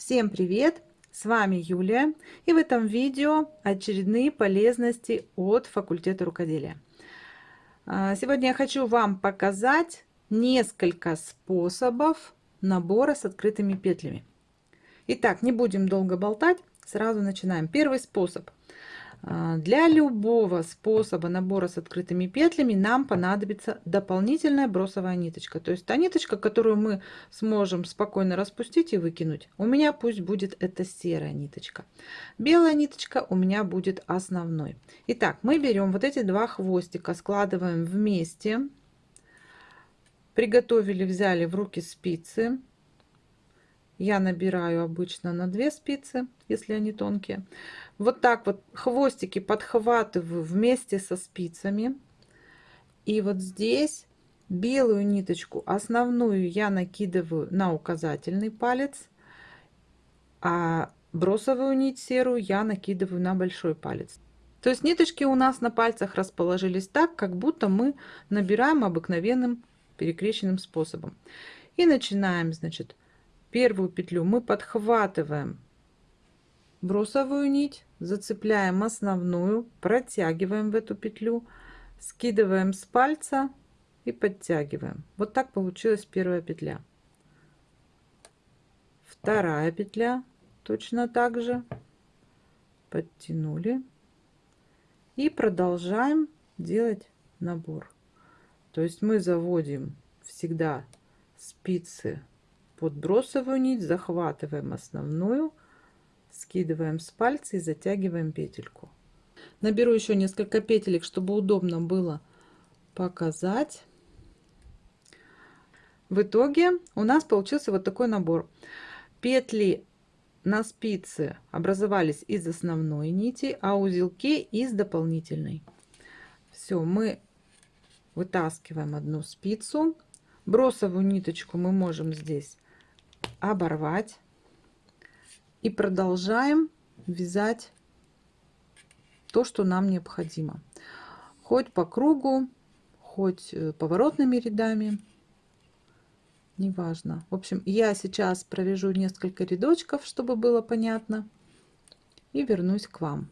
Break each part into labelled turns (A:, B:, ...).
A: Всем привет! С вами Юлия и в этом видео очередные полезности от факультета рукоделия. А, сегодня я хочу вам показать несколько способов набора с открытыми петлями. Итак, не будем долго болтать, сразу начинаем. Первый способ – для любого способа набора с открытыми петлями нам понадобится дополнительная бросовая ниточка. То есть та ниточка, которую мы сможем спокойно распустить и выкинуть. У меня пусть будет эта серая ниточка. Белая ниточка у меня будет основной. Итак, мы берем вот эти два хвостика, складываем вместе. Приготовили, взяли в руки спицы. Я набираю обычно на 2 спицы, если они тонкие. Вот так вот хвостики подхватываю вместе со спицами. И вот здесь белую ниточку основную я накидываю на указательный палец, а бросовую нить серую я накидываю на большой палец. То есть ниточки у нас на пальцах расположились так, как будто мы набираем обыкновенным перекрещенным способом. И начинаем, значит, первую петлю мы подхватываем бросовую нить, зацепляем основную, протягиваем в эту петлю, скидываем с пальца и подтягиваем. Вот так получилась первая петля. Вторая петля точно так же. Подтянули. И продолжаем делать набор. То есть мы заводим всегда спицы под бросовую нить, захватываем основную, скидываем с пальца и затягиваем петельку. Наберу еще несколько петелек, чтобы удобно было показать. В итоге у нас получился вот такой набор. Петли на спице образовались из основной нити, а узелки из дополнительной. Все, мы вытаскиваем одну спицу. Бросовую ниточку мы можем здесь оборвать. И продолжаем вязать то, что нам необходимо. Хоть по кругу, хоть э, поворотными рядами. Неважно. В общем, я сейчас провяжу несколько рядочков, чтобы было понятно. И вернусь к вам.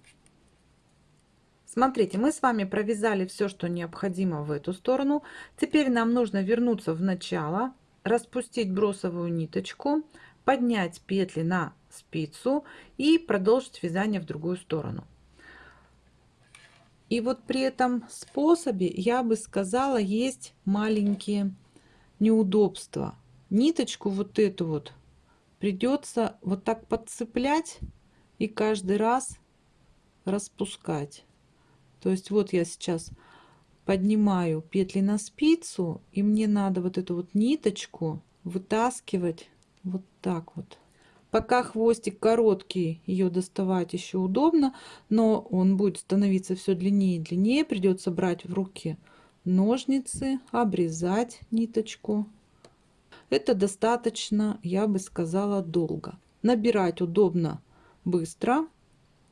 A: Смотрите, мы с вами провязали все, что необходимо в эту сторону. Теперь нам нужно вернуться в начало, распустить бросовую ниточку, поднять петли на спицу и продолжить вязание в другую сторону. И вот при этом способе, я бы сказала, есть маленькие неудобства. Ниточку вот эту вот придется вот так подцеплять и каждый раз распускать. То есть вот я сейчас поднимаю петли на спицу и мне надо вот эту вот ниточку вытаскивать вот так вот Пока хвостик короткий, ее доставать еще удобно, но он будет становиться все длиннее и длиннее. Придется брать в руки ножницы, обрезать ниточку. Это достаточно, я бы сказала, долго. Набирать удобно быстро,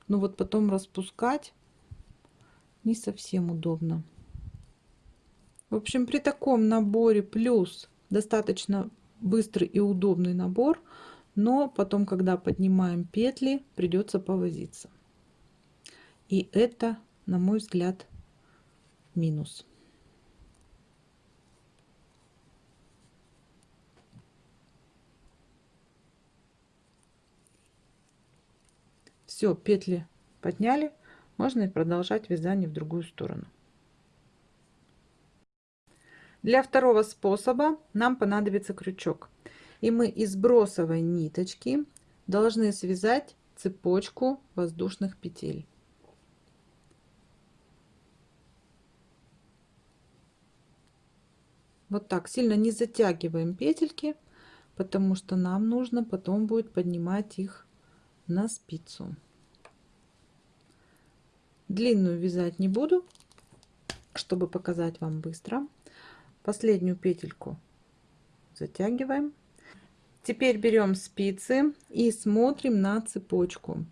A: но вот потом распускать не совсем удобно. В общем, при таком наборе плюс достаточно быстрый и удобный набор – но потом, когда поднимаем петли, придется повозиться. И это, на мой взгляд, минус. Все, петли подняли, можно продолжать вязание в другую сторону. Для второго способа нам понадобится крючок. И мы из бросовой ниточки должны связать цепочку воздушных петель. Вот так сильно не затягиваем петельки, потому что нам нужно потом будет поднимать их на спицу. Длинную вязать не буду, чтобы показать вам быстро. Последнюю петельку затягиваем Теперь берем спицы и смотрим на цепочку.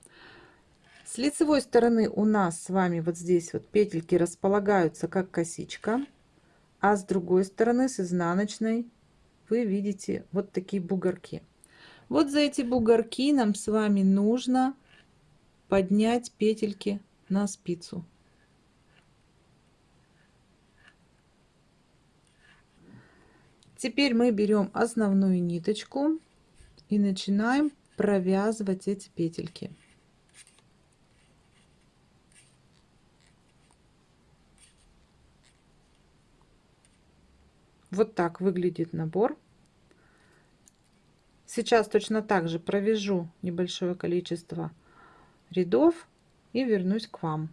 A: С лицевой стороны у нас с вами вот здесь вот петельки располагаются как косичка, а с другой стороны с изнаночной вы видите вот такие бугорки. Вот за эти бугорки нам с вами нужно поднять петельки на спицу. Теперь мы берем основную ниточку и начинаем провязывать эти петельки. Вот так выглядит набор. Сейчас точно так же провяжу небольшое количество рядов и вернусь к вам.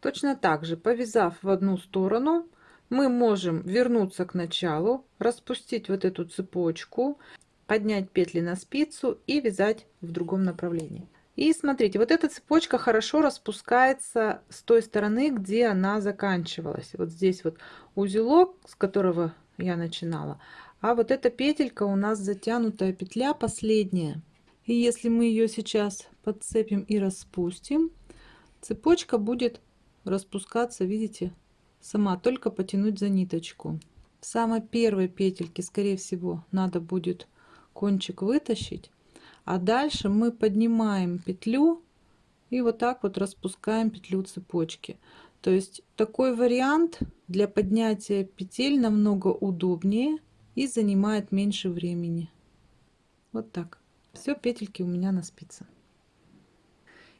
A: Точно так же, повязав в одну сторону, мы можем вернуться к началу, распустить вот эту цепочку, поднять петли на спицу и вязать в другом направлении. И смотрите, вот эта цепочка хорошо распускается с той стороны, где она заканчивалась. Вот здесь вот узелок, с которого я начинала. А вот эта петелька у нас затянутая петля последняя. И если мы ее сейчас подцепим и распустим, цепочка будет распускаться, видите, сама, только потянуть за ниточку. В самой первой петельке, скорее всего, надо будет кончик вытащить. А дальше мы поднимаем петлю и вот так вот распускаем петлю цепочки. То есть такой вариант для поднятия петель намного удобнее и занимает меньше времени. Вот так. Все, петельки у меня на спице.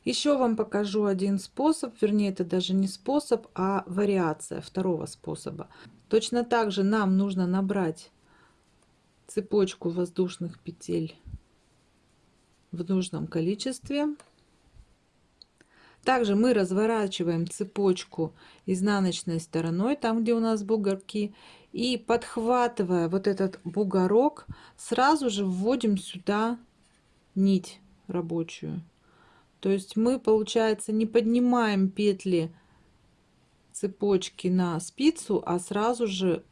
A: Еще вам покажу один способ, вернее это даже не способ, а вариация второго способа. Точно так же нам нужно набрать цепочку воздушных петель в нужном количестве. Также мы разворачиваем цепочку изнаночной стороной, там где у нас бугорки, и подхватывая вот этот бугорок, сразу же вводим сюда нить рабочую. То есть мы, получается, не поднимаем петли цепочки на спицу, а сразу же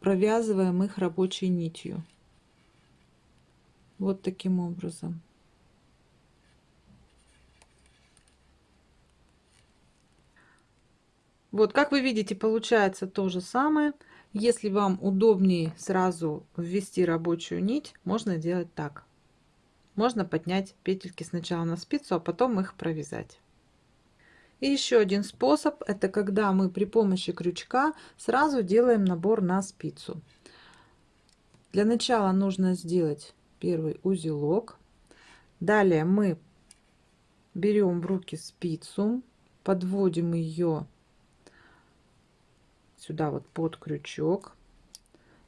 A: провязываем их рабочей нитью. Вот таким образом. Вот, как вы видите, получается то же самое. Если вам удобнее сразу ввести рабочую нить, можно делать так. Можно поднять петельки сначала на спицу, а потом их провязать. И еще один способ, это когда мы при помощи крючка сразу делаем набор на спицу. Для начала нужно сделать первый узелок. Далее мы берем в руки спицу, подводим ее сюда вот под крючок.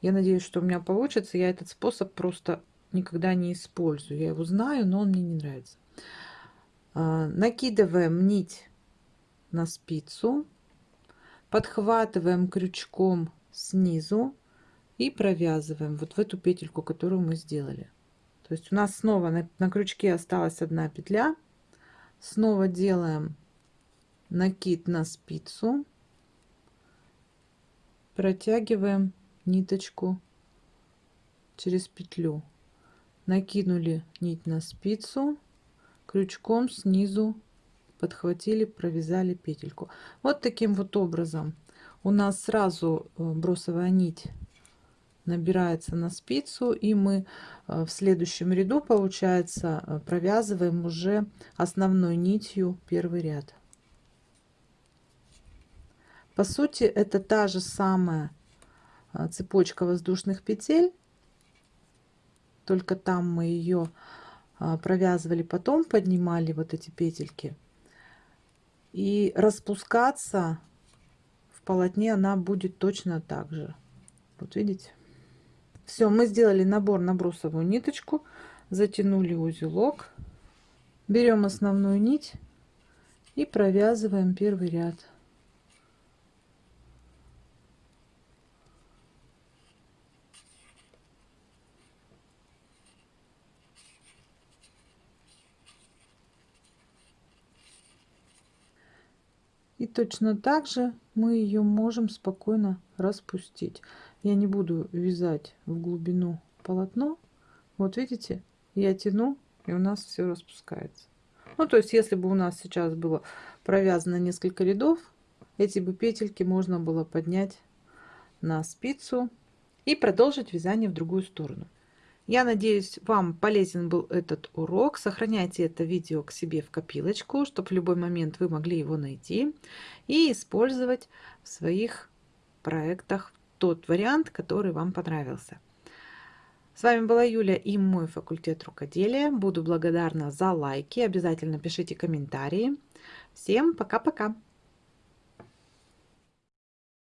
A: Я надеюсь, что у меня получится. Я этот способ просто никогда не использую. Я его знаю, но он мне не нравится. А, накидываем нить на спицу, подхватываем крючком снизу и провязываем вот в эту петельку, которую мы сделали. То есть у нас снова на, на крючке осталась одна петля. Снова делаем накид на спицу протягиваем ниточку через петлю накинули нить на спицу крючком снизу подхватили провязали петельку. Вот таким вот образом. У нас сразу э, бросовая нить набирается на спицу и мы э, в следующем ряду получается э, провязываем уже основной нитью первый ряд. По сути, это та же самая цепочка воздушных петель, только там мы ее а, провязывали, потом поднимали вот эти петельки. И распускаться в полотне она будет точно так же. Вот видите? Все, мы сделали набор на брусовую ниточку, затянули узелок, берем основную нить и провязываем первый ряд. И точно так же мы ее можем спокойно распустить. Я не буду вязать в глубину полотно. Вот видите, я тяну, и у нас все распускается. Ну, то есть, если бы у нас сейчас было провязано несколько рядов, эти бы петельки можно было поднять на спицу и продолжить вязание в другую сторону. Я надеюсь, вам полезен был этот урок. Сохраняйте это видео к себе в копилочку, чтобы в любой момент вы могли его найти и использовать в своих проектах тот вариант, который вам понравился. С вами была Юля и мой факультет рукоделия. Буду благодарна за лайки. Обязательно пишите комментарии. Всем пока-пока!